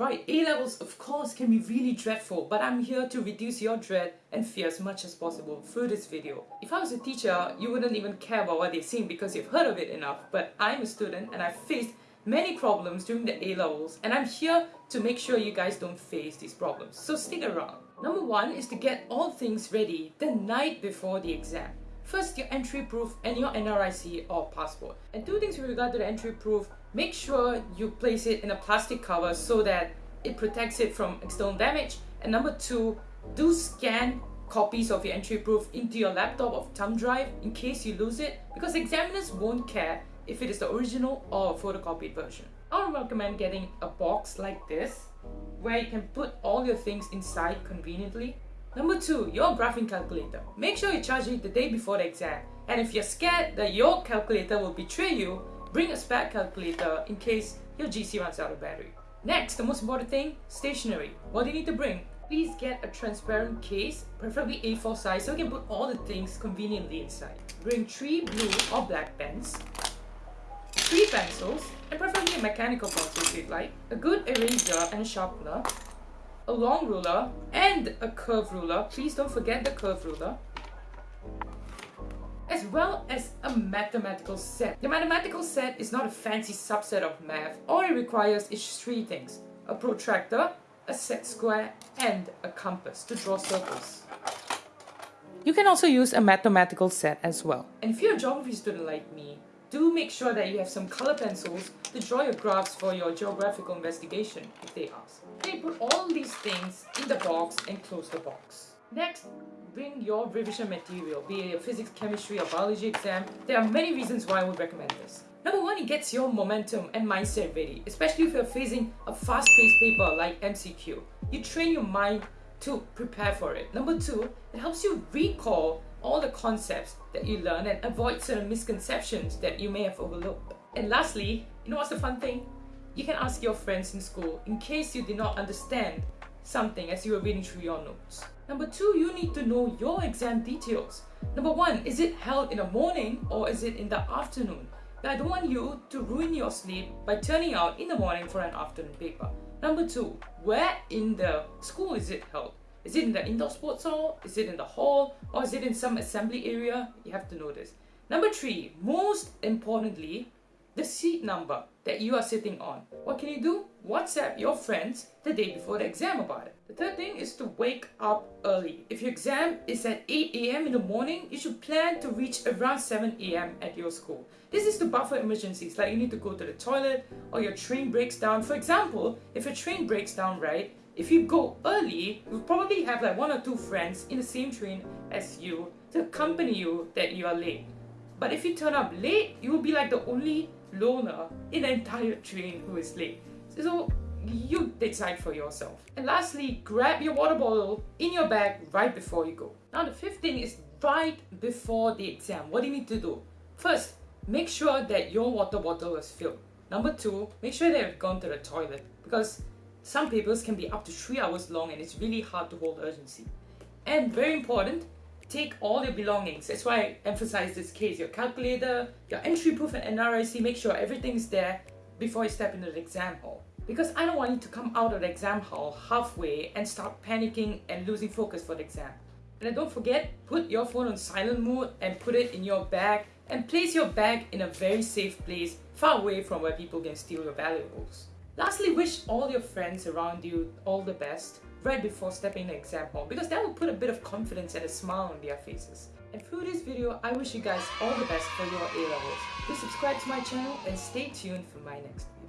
Right, A-levels of course can be really dreadful, but I'm here to reduce your dread and fear as much as possible through this video. If I was a teacher, you wouldn't even care about what they're saying because you've heard of it enough, but I'm a student and I've faced many problems during the A-levels and I'm here to make sure you guys don't face these problems, so stick around. Number one is to get all things ready the night before the exam. First, your entry proof and your NRIC or passport. And two things with regard to the entry proof, make sure you place it in a plastic cover so that it protects it from external damage. And number two, do scan copies of your entry proof into your laptop or thumb drive in case you lose it because examiners won't care if it is the original or photocopied version. I would recommend getting a box like this where you can put all your things inside conveniently Number two, your graphing calculator. Make sure you charge it the day before the exam. And if you're scared that your calculator will betray you, bring a spare calculator in case your GC runs out of battery. Next, the most important thing, stationery. What do you need to bring? Please get a transparent case, preferably A4 size, so you can put all the things conveniently inside. Bring three blue or black pens, three pencils, and preferably a mechanical pencil if you'd like, a good eraser and a sharpener, a long ruler and a curve ruler. Please don't forget the curve ruler. As well as a mathematical set. The mathematical set is not a fancy subset of math. All it requires is three things. A protractor, a set square, and a compass to draw circles. You can also use a mathematical set as well. And if you're a geography student like me, do make sure that you have some color pencils to draw your graphs for your geographical investigation if they ask. Okay, put all these things in the box and close the box. Next, bring your revision material, be it a physics, chemistry or biology exam. There are many reasons why I would recommend this. Number one, it gets your momentum and mindset ready, especially if you're facing a fast-paced paper like MCQ. You train your mind to prepare for it. Number two, it helps you recall all the concepts that you learn and avoid certain misconceptions that you may have overlooked. And lastly, you know what's the fun thing? You can ask your friends in school in case you did not understand something as you were reading through your notes. Number two, you need to know your exam details. Number one, is it held in the morning or is it in the afternoon? I don't want you to ruin your sleep by turning out in the morning for an afternoon paper. Number two, where in the school is it held? Is it in the indoor sports hall? Is it in the hall? Or is it in some assembly area? You have to know this. Number three, most importantly, the seat number that you are sitting on. What can you do? WhatsApp your friends the day before the exam about it. The third thing is to wake up early. If your exam is at 8 a.m. in the morning, you should plan to reach around 7 a.m. at your school. This is to buffer emergencies like you need to go to the toilet or your train breaks down. For example, if your train breaks down, right, if you go early, you'll probably have like one or two friends in the same train as you to accompany you that you are late. But if you turn up late, you will be like the only loner in the entire train who is late. So you decide for yourself. And lastly, grab your water bottle in your bag right before you go. Now the fifth thing is right before the exam. What do you need to do? First, make sure that your water bottle is filled. Number two, make sure that you've gone to the toilet because some papers can be up to 3 hours long and it's really hard to hold urgency. And very important, take all your belongings. That's why I emphasize this case. Your calculator, your entry proof and NRIC, make sure everything's there before you step into the exam hall. Because I don't want you to come out of the exam hall halfway and start panicking and losing focus for the exam. And don't forget, put your phone on silent mode and put it in your bag and place your bag in a very safe place far away from where people can steal your valuables. Lastly, wish all your friends around you all the best right before stepping the exam hall because that will put a bit of confidence and a smile on their faces. And through this video, I wish you guys all the best for your A-levels. Please subscribe to my channel and stay tuned for my next video.